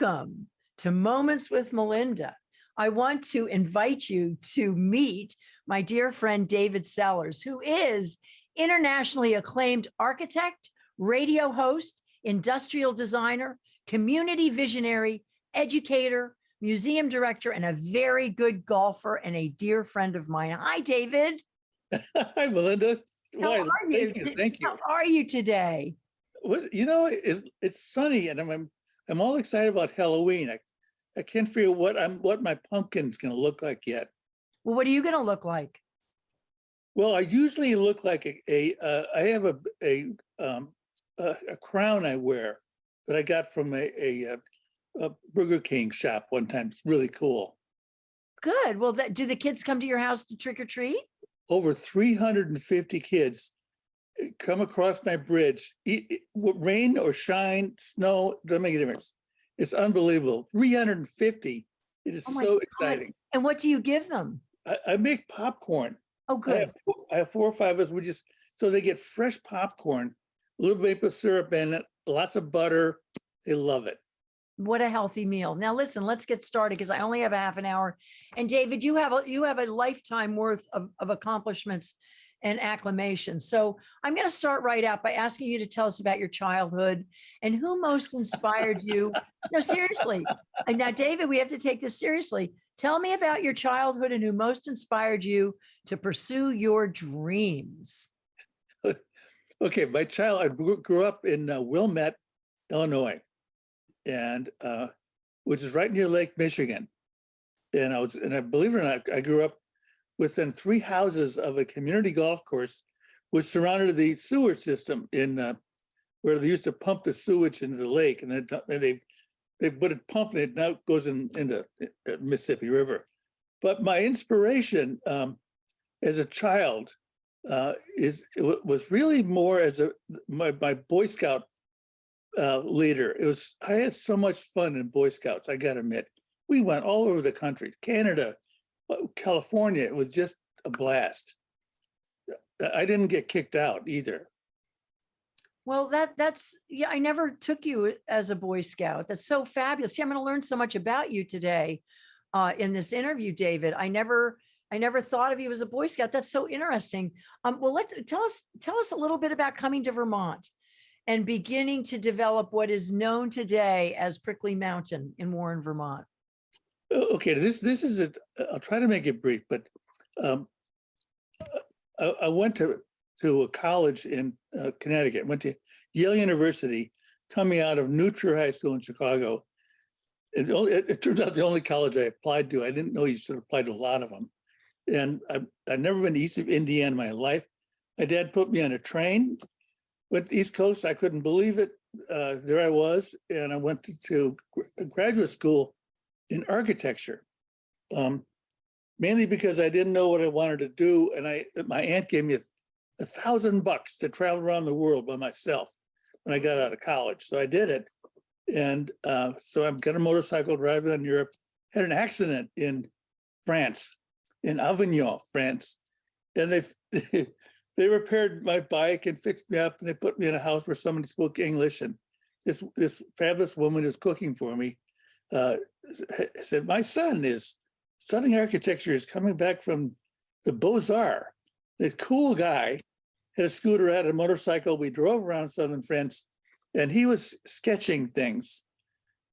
welcome to Moments with Melinda. I want to invite you to meet my dear friend David Sellers, who is internationally acclaimed architect, radio host, industrial designer, community visionary, educator, museum director, and a very good golfer and a dear friend of mine. Hi, David. Hi, Melinda. How Why, are you? Thank you, thank you. How are you today? You know, it's, it's sunny and I'm, I'm, all excited about Halloween. I, I can't figure what I'm, what my pumpkin's gonna look like yet. Well, what are you going to look like? Well, I usually look like a, a, uh, I have a, a, um, a, a crown I wear that I got from a, a, uh, a Burger King shop one time. It's really cool. Good. Well, that, do the kids come to your house to trick or treat? Over three hundred and fifty kids come across my bridge, rain or shine, snow, doesn't make a difference. It's unbelievable. Three hundred and fifty. It is Oh so God. exciting. And what do you give them? I, I make popcorn. Oh, I good. have, four- I have four or five of us. We just, so they get fresh popcorn, a little maple syrup in it, lots of butter. They love it. What a healthy meal. Now, listen, let's get started because I only have a half an hour. And David, you have a, you have a lifetime worth of, of accomplishments and acclamation. So I'm going to start right out by asking you to tell us about your childhood and who most inspired you. No, seriously. And now, David, we have to take this seriously. Tell me about your childhood and who most inspired you to pursue your dreams. Okay, my child, I grew up in uh, Wilmette, Illinois. And, uh, which is right near Lake Michigan. And I was, and I believe it or not, I grew up within three houses of a community golf course which surrounded the sewer system in, uh, where they used to pump the sewage into the lake and then they, they put it pumped and it now goes in, into uh, Mississippi River. But my inspiration, um, as a child, uh, is, was really more as a, my, my Boy Scout uh, leader. It was, I had so much fun in Boy Scouts, I gotta admit. We went all over the country, Canada, California, it was just a blast. I- didn't get kicked out either. Well, that that's yeah, I never took you as a Boy Scout. That's so fabulous. See, I'm going to learn so much about you today uh, in this interview, David. I never I never thought of you as a Boy Scout. That's so interesting. Um, well, let's tell us tell us a little bit about coming to Vermont and beginning to develop what is known today as Prickly Mountain in Warren, Vermont. Okay, this, this is it, I'll try to make it brief, but um, I, I went to, to a college in uh, Connecticut, went to Yale University, coming out of New Trier High School in Chicago. It, it, it turns out the only college I applied to, I didn't know you should apply to a lot of them. And I, I've never been east of Indiana in my life. My dad put me on a train, went East Coast, I couldn't believe it. Uh, there I was, and I went to, to graduate school in architecture. Um, mainly because I didn't know what I wanted to do, and I, my aunt gave me a, a thousand bucks to travel around the world by myself when I got out of college, so I did it. And uh, so I've got a motorcycle driving in Europe, had an accident in France, in Avignon, France. And they, they repaired my bike and fixed me up, and they put me in a house where somebody spoke English, and this, this fabulous woman is cooking for me. Uh, said, my son is studying architecture, is coming back from the Beaux-Arts. This cool guy had a scooter, had a motorcycle. We drove around southern France and he was sketching things.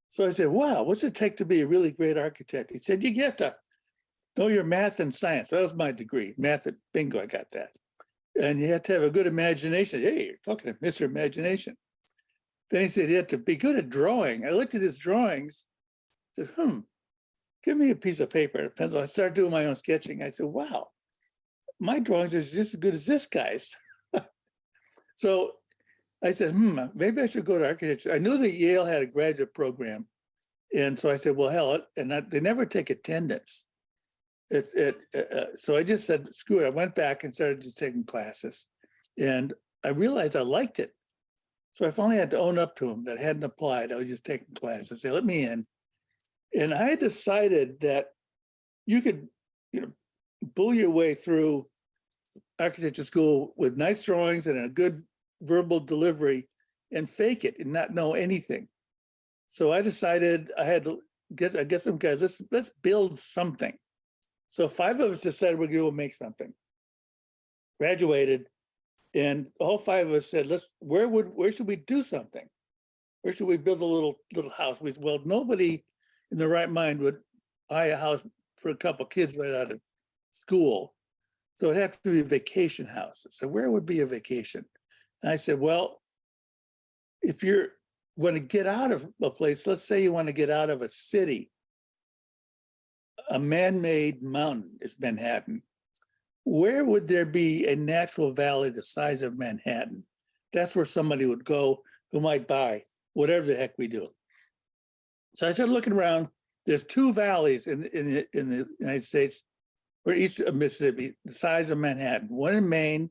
So I said, wow, what's it take to be a really great architect? He said, you get to know your math and science. That was my degree, math, and bingo, I got that. And you have to have a good imagination. Hey, you're talking to Mr. Imagination. Then he said, you have to be good at drawing. I looked at his drawings said, hmm, give me a piece of paper and a pencil. I started doing my own sketching. I said, wow, my drawings are just as good as this guy's. so I said, hmm, maybe I should go to architecture. I knew that Yale had a graduate program. And so I said, well, hell, and I, they never take attendance. It, it, uh, uh, so I just said, screw it. I went back and started just taking classes. And I realized I liked it. So I finally had to own up to them that I hadn't applied. I was just taking classes. They let me in. And I decided that you could, you know, bull your way through architecture school with nice drawings and a good verbal delivery and fake it and not know anything. So I decided I had to get, I get some guys, let's, let's build something. So five of us decided we're gonna make something. Graduated, and all five of us said, let's, where would, where should we do something? Where should we build a little, little house? We said, well, nobody in their right mind would buy a house for a couple kids right out of school. So it'd have to be a vacation house. So where would be a vacation? And I said, well, if you're, want to get out of a place, let's say you want to get out of a city. A man-made mountain is Manhattan. Where would there be a natural valley the size of Manhattan? That's where somebody would go who might buy whatever the heck we do. So I started looking around. There's two valleys in, in, the- in the United States or east of Mississippi, the size of Manhattan, one in Maine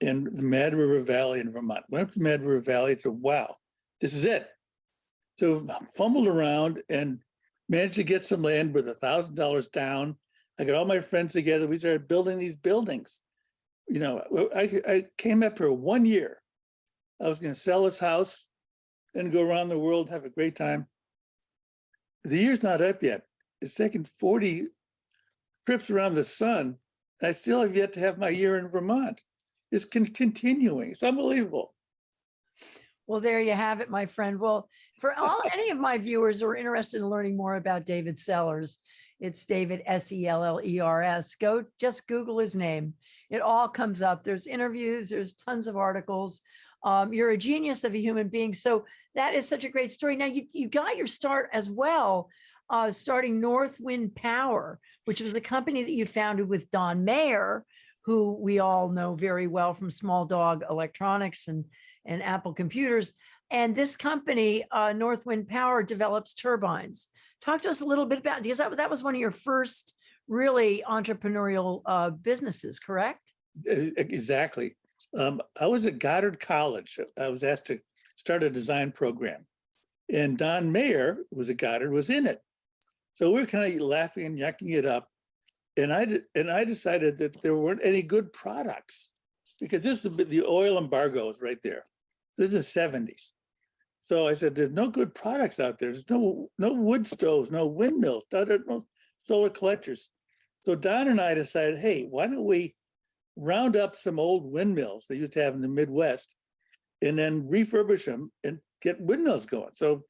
and the Mad River Valley in Vermont. Went up to Mad River Valley, and said, wow, this is it. So fumbled around and managed to get some land with a thousand dollars down. I got all my friends together. We started building these buildings. You know, I, I came up for one year. I was gonna sell this house and go around the world, have a great time. The year's not up yet. It's taken forty trips around the sun. and I still have yet to have my year in Vermont. It's con- continuing. It's unbelievable. Well, there you have it, my friend. Well, for all, any of my viewers who are interested in learning more about David Sellers, it's David S E L L E R S. Go just Google his name. It all comes up. There's interviews, there's tons of articles. Um, you're a genius of a human being. So that is such a great story. Now you, you got your start as well, uh, starting Northwind Power, which was a company that you founded with Don Mayer, who we all know very well from Small Dog Electronics and, and Apple Computers. And this company, uh, Northwind Power, develops turbines. Talk to us a little bit about, because that, that was one of your first really entrepreneurial uh, businesses, correct? Exactly. Um, I was at Goddard College. I was asked to start a design program. And Don Mayer, who was at Goddard, was in it. So we were kind of laughing and yucking it up. And I, and I decided that there weren't any good products because this is the, the oil embargo is right there. This is the seventies. So I said, there's no good products out there. There's no, no wood stoves, no windmills, no solar collectors. So Don and I decided, hey, why don't we round up some old windmills they used to have in the Midwest and then refurbish them and get windmills going. So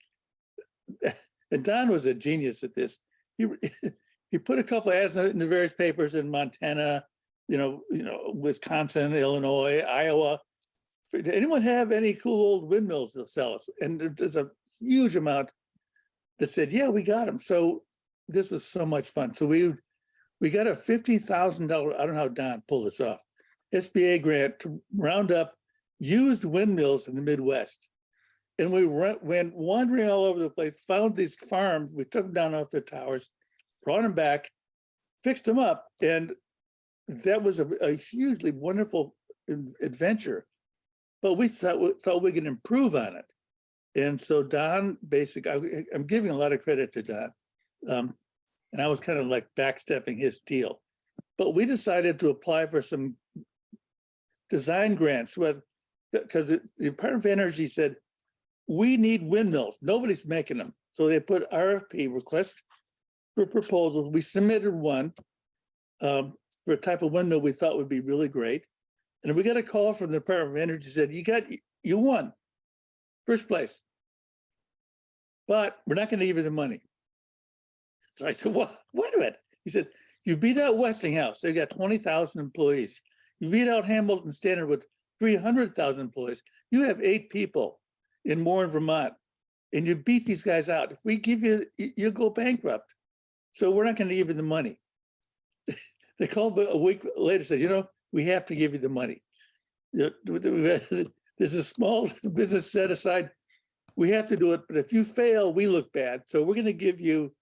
and Don was a genius at this. He he put a couple ads in the various papers in Montana, you know, you know, Wisconsin, Illinois, Iowa. Did anyone have any cool old windmills to sell us? And there's a huge amount that said, yeah, we got them. So this was so much fun. So we we got a fifty thousand dollar, I don't know how Don pulled this off, SBA grant to round up used windmills in the Midwest. And we went, went wandering all over the place, found these farms, we took them down off their towers, brought them back, fixed them up, and that was a, a hugely wonderful adventure. But we thought, we thought we could improve on it. And so Don, basically, I'm giving a lot of credit to Don. Um, and I was kind of like backstepping his deal. But we decided to apply for some design grants with, because the Department of Energy said, we need windmills. Nobody's making them. So they put RFP request for proposals. We submitted one um, for a type of windmill we thought would be really great. And we got a call from the Department of Energy said, you got, you won. First place. But we're not going to give you the money. So I said, what, wait a minute. He said, you beat out Westinghouse. They got twenty thousand employees. You beat out Hamilton Standard with three hundred thousand employees. You have eight people in Warren, Vermont. And you beat these guys out. If we give you, you- you'll go bankrupt. So we're not gonna give you the money. They called a week later, said, you know, we have to give you the money. There's a small business set aside. We have to do it, but if you fail, we look bad. So we're gonna give you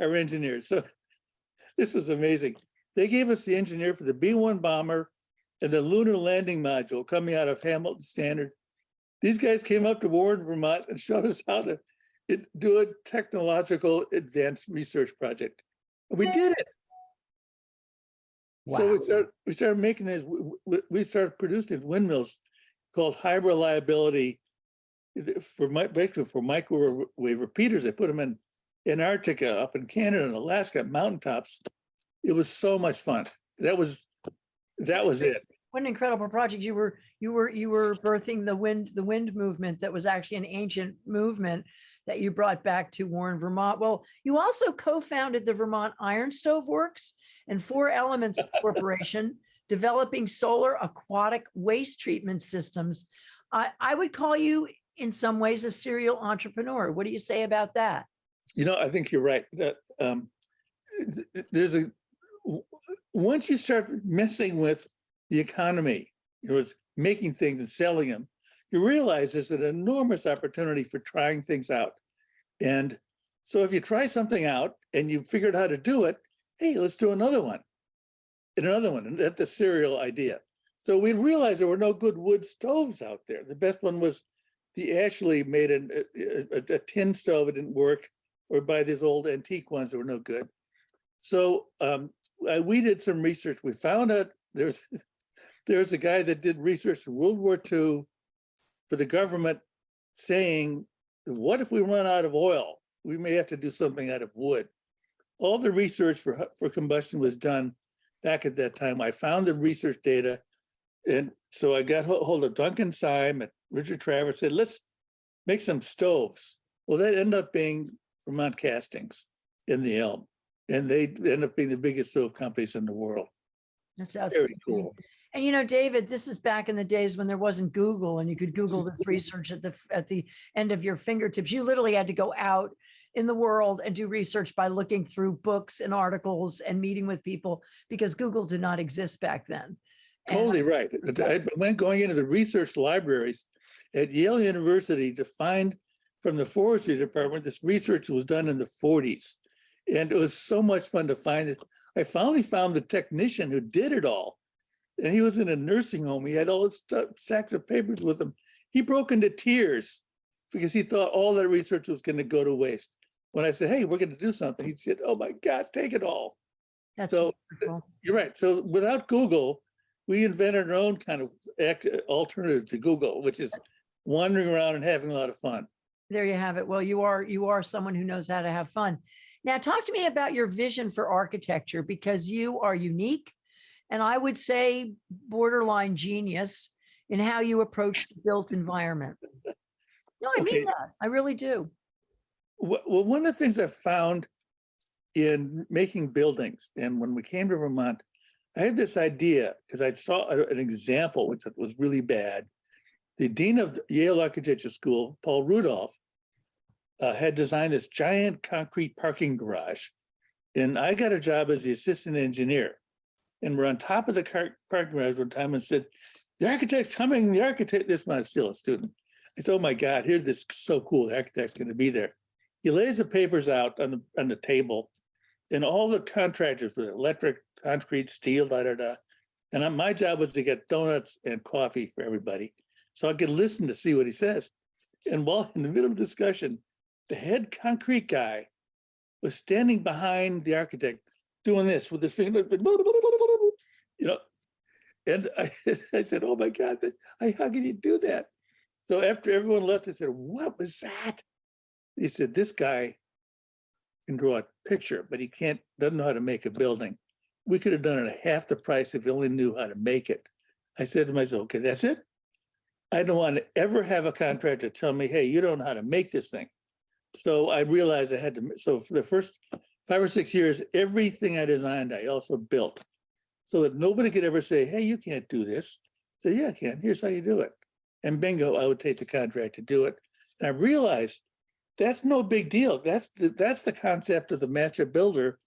our engineers. So this is amazing. They gave us the engineer for the B-1 bomber and the lunar landing module coming out of Hamilton Standard. These guys came up to Warren, Vermont and showed us how to it- do a technological advanced research project. And we did it. So we started, we started making these, we started producing windmills called high reliability eh, for my, for microwave repeaters, they put them in Antarctica, up in Canada and Alaska, mountaintops. It was so much fun. That was, that was it. What an incredible project. You were, you were, you were birthing the wind, the wind movement that was actually an ancient movement that you brought back to Warren, Vermont. Well, you also co-founded the Vermont Iron Stove Works and Four Elements Corporation, developing solar aquatic waste treatment systems. I, I would call you in some ways a serial entrepreneur. What do you say about that? You know, I think you're right. That um, there's a, once you start messing with the economy, it was making things and selling them. You realize there's an enormous opportunity for trying things out. And so if you try something out and you figured how to do it, hey, let's do another one. And another one, and that's the serial idea. So we realized there were no good wood stoves out there. The best one was the Ashley made an- a, a, a tin stove, it didn't work or buy these old antique ones that were no good. So um, uh, we did some research. We found out there's there's a guy that did research in World War II for the government saying, what if we run out of oil? We may have to do something out of wood. All the research for, for combustion was done back at that time. I found the research data. And so I got hold of Duncan Syme and Richard Travers, said, let's make some stoves. Well, that ended up being Vermont Castings in the Elm. And they end up being the biggest stove companies in the world. That's Very cool. And you know, David, this is back in the days when there wasn't Google and you could Google this research at the, at the end of your fingertips. You literally had to go out in the world and do research by looking through books and articles and meeting with people because Google did not exist back then. And Totally right. I went going into the research libraries at Yale University to find from the forestry department, this research was done in the forties. And it was so much fun to find it. I finally found the technician who did it all. And he was in a nursing home. He had all his stuff, sacks of papers with him. He broke into tears because he thought all that research was going to go to waste. When I said, hey, we're going to do something, he said, oh my God, take it all. That's So wonderful. you're right. So without Google, we invented our own kind of act alternative to Google, which is wandering around and having a lot of fun. There you have it. Well, you are, you are someone who knows how to have fun. Now, talk to me about your vision for architecture because you are unique and I would say borderline genius in how you approach the built environment. No, I Okay. mean that. I really do. Well, one of the things I found in making buildings, and when we came to Vermont, I had this idea because I saw an example which was really bad. The dean of Yale Architecture School, Paul Rudolph, uh, had designed this giant concrete parking garage. And I got a job as the assistant engineer. And we're on top of the car, parking garage one time and said, the architect's coming, the architect, this was still a student. I said, oh my God, here, this so cool, the architect's gonna be there. He lays the papers out on the, on the table. And all the contractors with electric, concrete, steel, da, da, da. And my job was to get donuts and coffee for everybody. So I could listen to see what he says. And while in the middle of discussion, the head concrete guy was standing behind the architect doing this with his finger, you know. And I, I said, oh my God, how can you do that? So after everyone left, I said, what was that? He said, this guy can draw a picture, but he can't, doesn't know how to make a building. We could have done it at half the price if he only knew how to make it. I said to myself, okay, that's it. I don't want to ever have a contractor tell me, hey, you don't know how to make this thing. So I realized I had to, so for the first five or six years, everything I designed, I also built. So that nobody could ever say, hey, you can't do this. Say, yeah, I can. Here's how you do it. And bingo, I would take the contract to do it. And I realized that's no big deal. That's the, that's the concept of the master builder.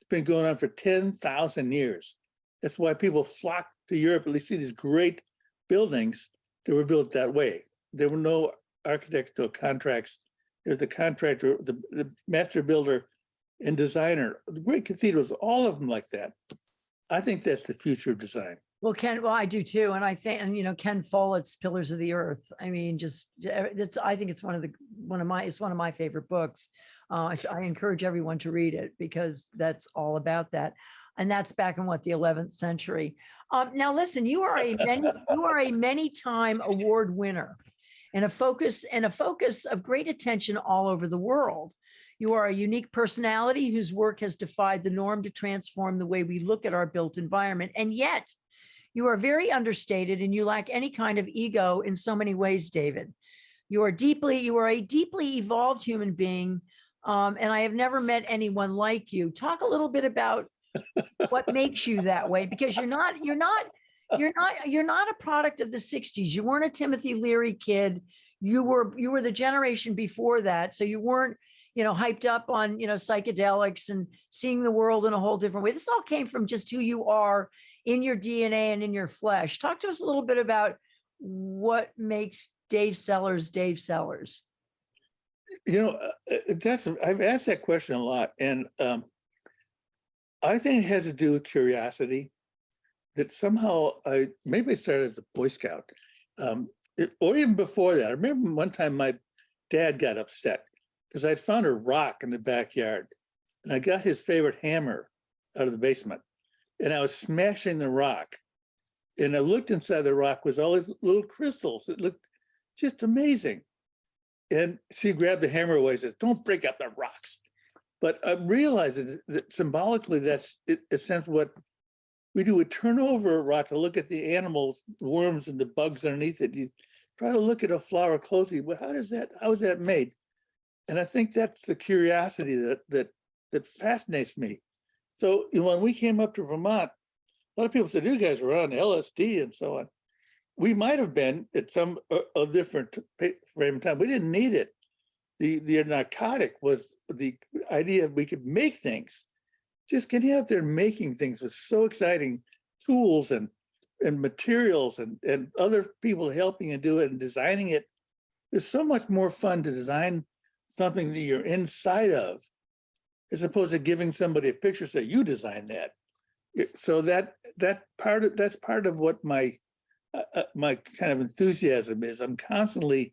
It's been going on for ten thousand years. That's why people flock to Europe. They see these great buildings that were built that way. There were no architects, no contracts. There's the contractor, the, the master builder and designer. The great cathedrals, all of them like that. I think that's the future of design. Well, Ken, well, I do too. And I think, and you know, Ken Follett's Pillars of the Earth. I mean, just, uh, it's, I think it's one of the, one of my, it's one of my favorite books. Uh, I I encourage everyone to read it because that's all about that. And that's back in what, the 11th century. Um, now listen, you are a many, you are a many time award winner. and a focus and a focus of great attention all over the world. You are a unique personality whose work has defied the norm to transform the way we look at our built environment. And yet you are very understated and you lack any kind of ego in so many ways, David. You are deeply, you are a deeply evolved human being. Um, and I have never met anyone like you. Talk a little bit about what makes you that way, because you're not, you're not, you're not, you're not a product of the 60s. You weren't a Timothy Leary kid. You were, you were the generation before that. So you weren't, you know, hyped up on, you know, psychedelics and seeing the world in a whole different way. This all came from just who you are in your DNA and in your flesh. Talk to us a little bit about what makes Dave Sellers Dave Sellers. You know, uh, uh, that's, I've asked that question a lot and um, I think it has to do with curiosity. That somehow I, maybe I started as a Boy Scout. Um, it- or even before that, I remember one time my dad got upset because I'd found a rock in the backyard. And I got his favorite hammer out of the basement. And I was smashing the rock. And I looked inside the rock was all these little crystals. It looked just amazing. And she grabbed the hammer away and said, don't break up the rocks. But I realize that- symbolically, that's in a sense what we do, we turn over a rock to look at the animals, the worms and the bugs underneath it. You try to look at a flower closely, well, how does that, how is that made? And I think that's the curiosity that, that, that fascinates me. So you know, when we came up to Vermont, a lot of people said, you guys were on LSD and so on. We might have been at some, uh, a different frame of time. We didn't need it. The, the narcotic was the idea we could make things. Just getting out there making things was so exciting. Tools and, and materials and, and other people helping you do it and designing it. It's so much more fun to design something that you're inside of as opposed to giving somebody a picture, say, you designed that. So that, that part of, that's part of what my, uh, uh, my kind of enthusiasm is. I'm constantly,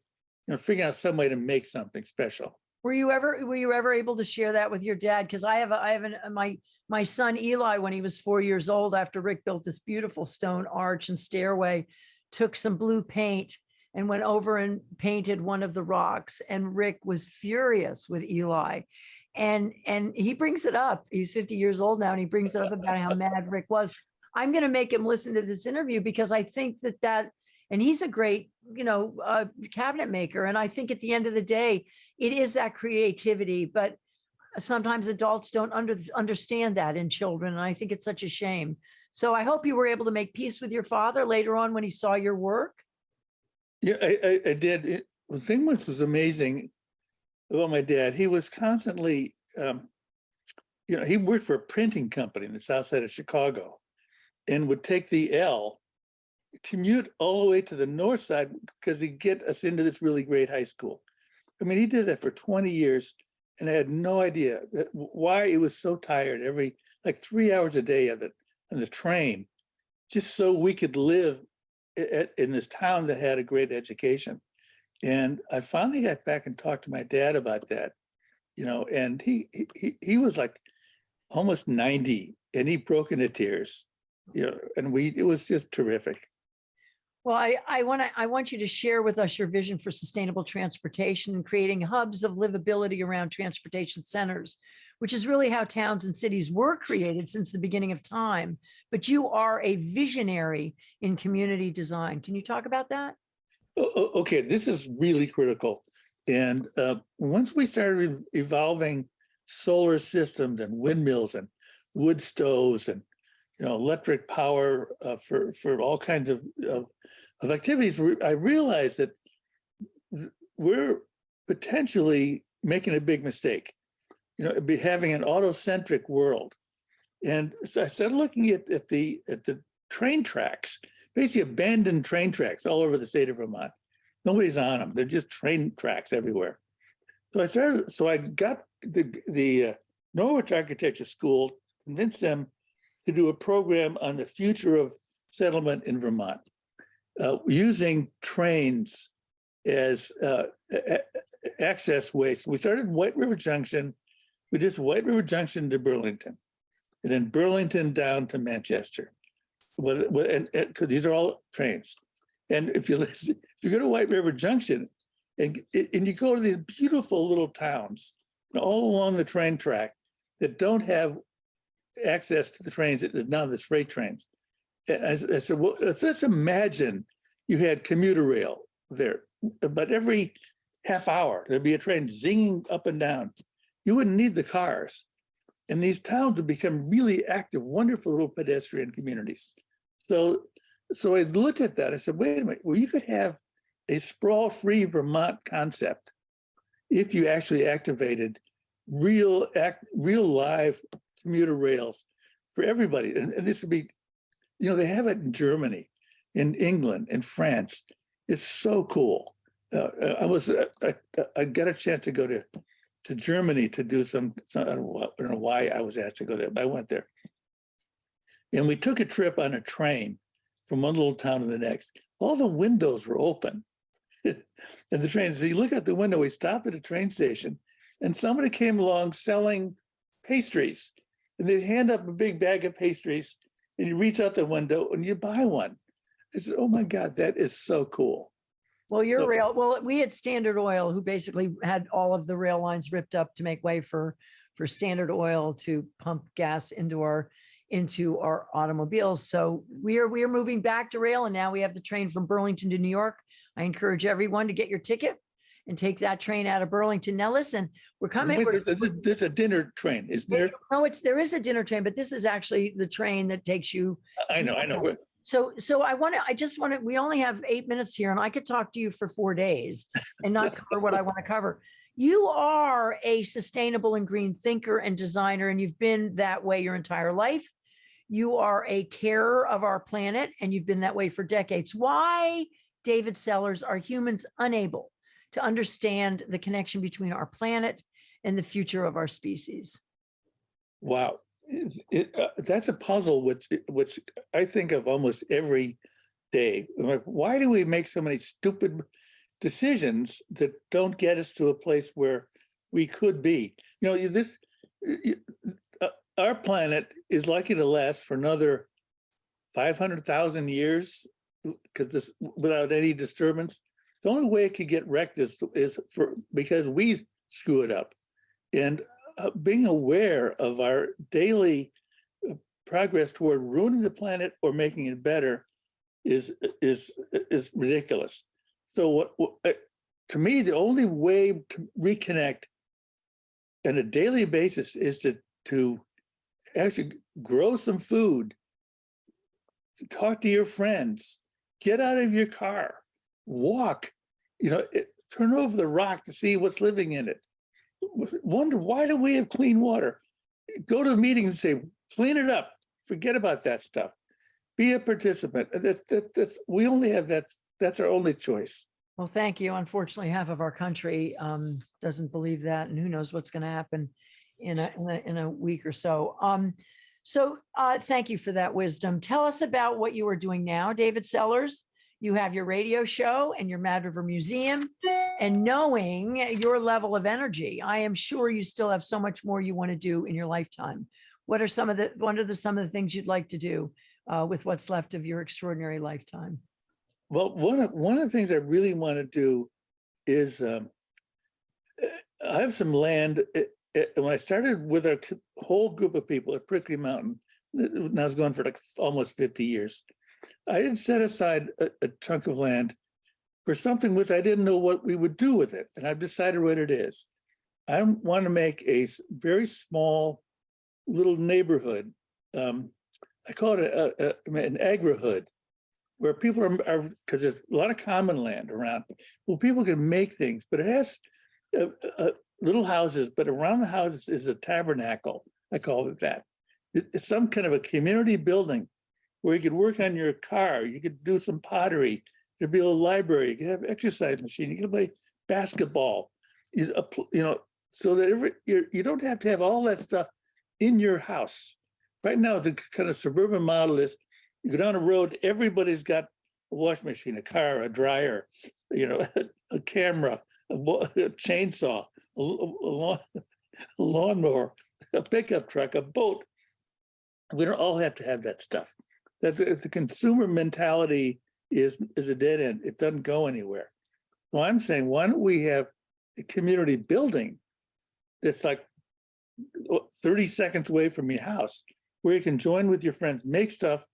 you know, figuring out some way to make something special. Were you ever, were you ever able to share that with your dad? Because I have, a- I have an, uh, my, my son Eli, when he was four years old, after Rick built this beautiful stone arch and stairway, took some blue paint and went over and painted one of the rocks. And Rick was furious with Eli. And, and he brings it up. He's 50 years old now and he brings it up about how mad Rick was. I'm going to make him listen to this interview because I think that that, and he's a great, you know, uh, cabinet maker. And I think at the end of the day, it is that creativity, but sometimes adults don't under, understand that in children. And I think it's such a shame. So I hope you were able to make peace with your father later on when he saw your work. Yeah, I, I, I did. It- The thing which was amazing about my dad, he was constantly, um, you know, he worked for a printing company in the south side of Chicago and would take the L, commute all the way to the north side because he'd get us into this really great high school. I mean, he did that for 20 years and I had no idea why he was so tired every, like three hours a day of it on the train, just so we could live i- in this town that had a great education. And I finally got back and talked to my dad about that, you know, and he- he, he was like almost 90 and he broke into tears, you know, and we, it was just terrific. Well, I, I want to, I want you to share with us your vision for sustainable transportation and creating hubs of livability around transportation centers, which is really how towns and cities were created since the beginning of time. But you are a visionary in community design. Can you talk about that? Okay, this is really critical. And uh, once we started evolving solar systems and windmills and wood stoves and, you know, electric power uh, for, for all kinds of, of of activities, I realized that we're potentially making a big mistake. You know, be having an auto-centric world. And so I started looking at, at the, at the train tracks, basically abandoned train tracks all over the state of Vermont. Nobody's on them. They're just train tracks everywhere. So I started, so I got the, the uh, Norwich Architecture School, convinced them to do a program on the future of settlement in Vermont, uh, using trains as uh, access ways. We started White River Junction. We did White River Junction to Burlington, and then Burlington down to Manchester. Well, and, and these are all trains. And if you listen, if you go to White River Junction and, and you go to these beautiful little towns all along the train track that don't have access to the trains, that now there's freight trains. I I said, well, let's let's imagine you had commuter rail there, but every half hour, there'd be a train zinging up and down. You wouldn't need the cars. And these towns would become really active, wonderful little pedestrian communities. So, so I looked at that, I said, wait a minute, well, you could have a sprawl-free Vermont concept if you actually activated real act, real live commuter rails for everybody. And, and this would be, you know, they have it in Germany, in England, in France. It's so cool. Uh, I was, uh, I, I got a chance to go to, to Germany to do some, some, I don't know I don't know why I was asked to go there, but I went there. And we took a trip on a train from one little town to the next. All the windows were open. And the train, so you look out the window, we stopped at a train station and somebody came along selling pastries. And they'd hand up a big bag of pastries and you reach out the window and you buy one. I said, oh my God, that is so cool. Well, your So- rail, well, we had Standard Oil who basically had all of the rail lines ripped up to make way for, for Standard Oil to pump gas into our, into our automobiles. So we are, we are moving back to rail and now we have the train from Burlington to New York. I encourage everyone to get your ticket and take that train out of Burlington. Now, listen, we're coming. Wait, we're- There's a- there's a dinner train, is there? No, it's, there is a dinner train, but this is actually the train that takes you I know, I know. So, so I want to, I just want to, we only have eight minutes here and I could talk to you for four days and not cover what I want to cover. You are a sustainable and green thinker and designer, and you've been that way your entire life. You are a carer of our planet and you've been that way for decades. Why, David Sellers, are humans unable to understand the connection between our planet and the future of our species? Wow. It, uh, that's a puzzle which, which I think of almost every day. Like, why do we make so many stupid decisions that don't get us to a place where we could be? You know, this, you- uh, our planet is likely to last for another five hundred thousand years because this, without any disturbance. The only way it could get wrecked is, is for, because we screw it up. And uh, being aware of our daily uh, progress toward ruining the planet or making it better is, is, is ridiculous. So what, what, uh, to me, the only way to reconnect on a daily basis is to, to actually grow some food, to talk to your friends, get out of your car, walk, you know, it- turn over the rock to see what's living in it wonder why do we have clean water? Go to meetings and say, clean it up. Forget about that stuff. Be a participant. That's, that, that's, we only have that's, that's our only choice. Well, thank you. Unfortunately, half of our country um, doesn't believe that, and who knows what's going to happen in a, in a, in a week or so. Um, so uh, thank you for that wisdom. Tell us about what you are doing now, David Sellers. You have your radio show and your Mad River Museum. And knowing your level of energy, I am sure you still have so much more you want to do in your lifetime. What are some of the, what are the, some of the things you'd like to do uh, with what's left of your extraordinary lifetime? Well, one of, one of the things I really want to do is um, I have some land. eh, eh, When I started with our whole group of people at Prickly Mountain, and I was going for like almost 50 years, I didn't set aside a, a chunk of land for something which I didn't know what we would do with it. And I've decided what it is. I want to make a very small little neighborhood. Um, I call it a, a, an agri-hood where people are, because there's a lot of common land around. Well, people can make things, but it has little houses, but around the houses is a tabernacle. I call it that. It's some kind of a community building where you could work on your car, you could do some pottery, there'd be a library, you could have exercise machine, you could play basketball. You, you know, so that every, you, you don't have to have all that stuff in your house. Right now, the kind of suburban model is you go down a road, everybody's got a wash machine, a car, a dryer, you know, a camera, a a chainsaw, a a lawn- a lawnmower, a pickup truck, a boat. We don't all have to have that stuff. That's, it's the consumer mentality is, is a dead end. It doesn't go anywhere. So I'm saying, why don't we have a community building that's like 30 seconds away from your house, where you can join with your friends, make stuff,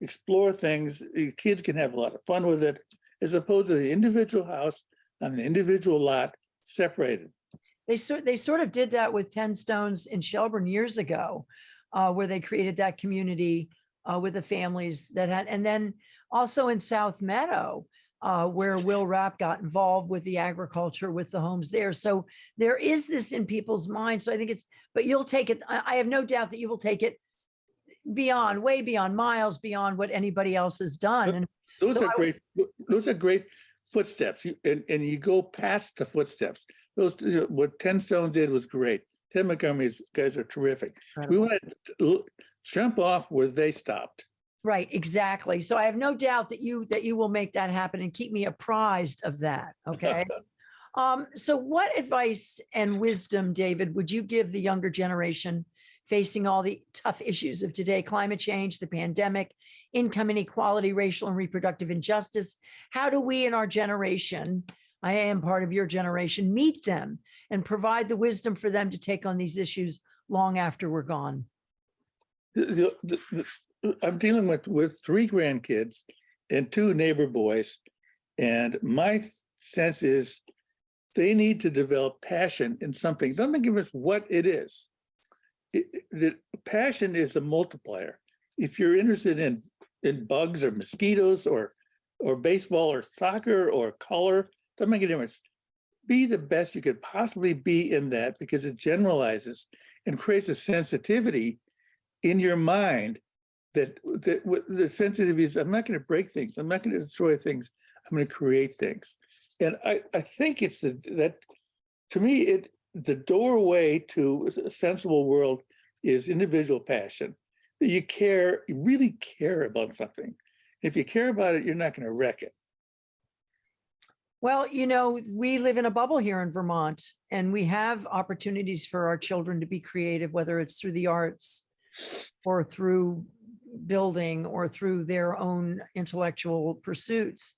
explore things, your kids can have a lot of fun with it, as opposed to the individual house on the individual lot separated. They sort, they sort of did that with Ten Stones in Shelburne years ago, uh, where they created that community uh, with the families that had, and then also in South Meadow, uh, where Will Rapp got involved with the agriculture, with the homes there. So there is this in people's minds. So I think it's, but you'll take it, I, I have no doubt that you will take it beyond, way beyond miles, beyond what anybody else has done. And Those So are I would- great, those are great footsteps, You- and, and you go past the footsteps. Those, what Ten Stones did was great. Tim Montgomery's guys are terrific. We incredible. want to jump off where they stopped. Right, exactly. So I have no doubt that you, that you will make that happen and keep me apprised of that, okay? Um, so what advice and wisdom, David, would you give the younger generation facing all the tough issues of today, climate change, the pandemic, income inequality, racial and reproductive injustice? How do we in our generation, I am part of your generation, meet them and provide the wisdom for them to take on these issues long after we're gone? The- the- the- I'm dealing with, with three grandkids and two neighbor boys. And my sense is they need to develop passion in something. Don't give us what it is. It- The passion is a multiplier. If you're interested in, in bugs or mosquitoes or, or baseball or soccer or color, doesn't make a difference. Be the best you could possibly be in that because it generalizes and creates a sensitivity in your mind that, that the sensitivity is, I'm not going to break things. I'm not going to destroy things. I'm going to create things. And I, I think it's the, that, to me, it, the doorway to a sensible world is individual passion. You care, you really care about something. If you care about it, you're not going to wreck it. Well, you know, we live in a bubble here in Vermont and we have opportunities for our children to be creative, whether it's through the arts or through building or through their own intellectual pursuits.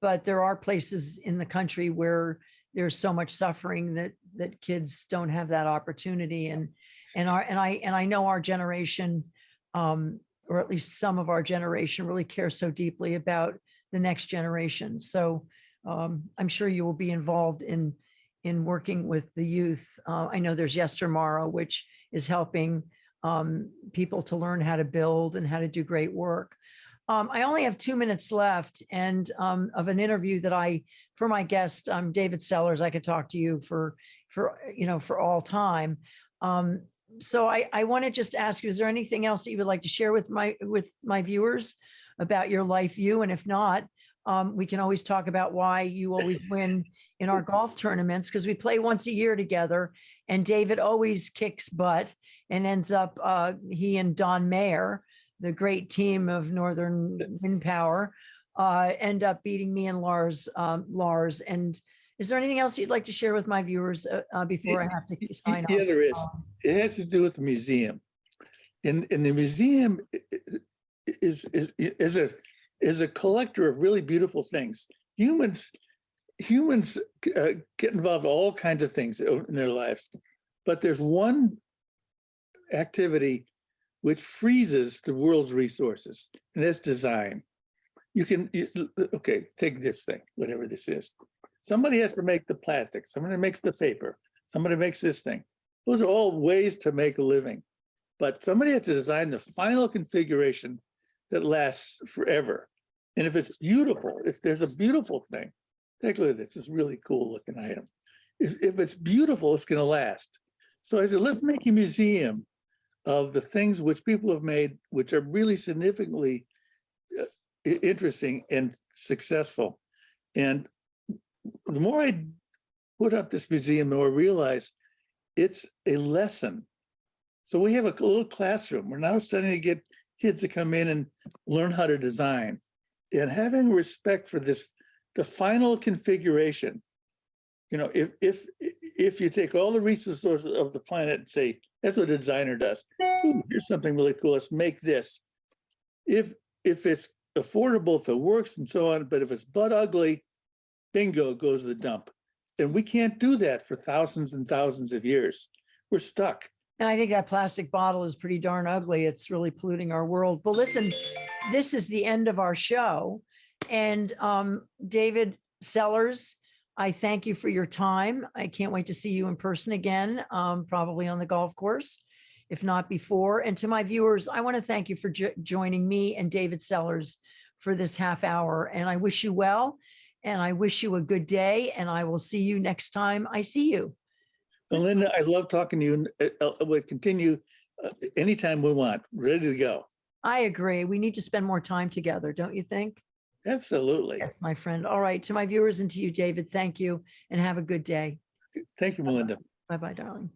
But there are places in the country where there's so much suffering that that kids don't have that opportunity and and our and I and I know our generation um or at least some of our generation really care so deeply about the next generation. So um, I'm sure you will be involved in, in working with the youth. Uh, I know there's Yestermorrow, which is helping um, people to learn how to build and how to do great work. Um, I only have two minutes left and um, of an interview that I, for my guest, um, David Sellers, I could talk to you for, for, you know, for all time. Um, so I, I want to just ask you, is there anything else that you would like to share with my, with my viewers about your life view? And if not, um, we can always talk about why you always win in our golf tournaments because we play once a year together and David always kicks butt and ends up, uh, he and Don Mayer, the great team of Northern Wind Power, uh, end up beating me and Lars, um, Lars. And is there anything else you'd like to share with my viewers uh, uh, before I have to sign off? Yeah, there is. Um, It has to do with the museum. And, and the museum is, is, is a, is a collector of really beautiful things. Humans, humans uh, get involved in all kinds of things in their lives. But there's one activity which freezes the world's resources, and that's design. You can, you- okay, take this thing, whatever this is. Somebody has to make the plastic, somebody makes the paper, somebody makes this thing. Those are all ways to make a living. But somebody has to design the final configuration that lasts forever. And if it's beautiful, if there's a beautiful thing, take a look at this, it's really cool looking item. If, if it's beautiful, it's gonna last. So I said, let's make a museum of the things which people have made, which are really significantly uh, interesting and successful. And the more I put up this museum, the more I realize it's a lesson. So we have a little classroom. We're now starting to get kids to come in and learn how to design. And having respect for this, the final configuration. You know, if, if, if you take all the resources of the planet and say, that's what a designer does. Ooh, Here's something really cool. Let's make this. If, if it's affordable if it works and so on, but if it's butt ugly, bingo goes to the dump. And we can't do that for thousands and thousands of years. We're stuck. And I think that plastic bottle is pretty darn ugly. It's really polluting our world. But listen, this is the end of our show. And um, David Sellers, I thank you for your time. I can't wait to see you in person again, um, probably on the golf course, if not before. And to my viewers, I want to thank you for jo- joining me and David Sellers for this half hour. And I wish you well. And I wish you a good day. And I will see you next time I see you. Linda, I love talking to you and uh, uh, we'll continue uh, anytime we want, ready to go. I agree. We need to spend more time together, don't you think? Absolutely. Yes, my friend. All right. To my viewers and to you, David, thank you and have a good day. Thank you, Melinda. Bye-bye, darling.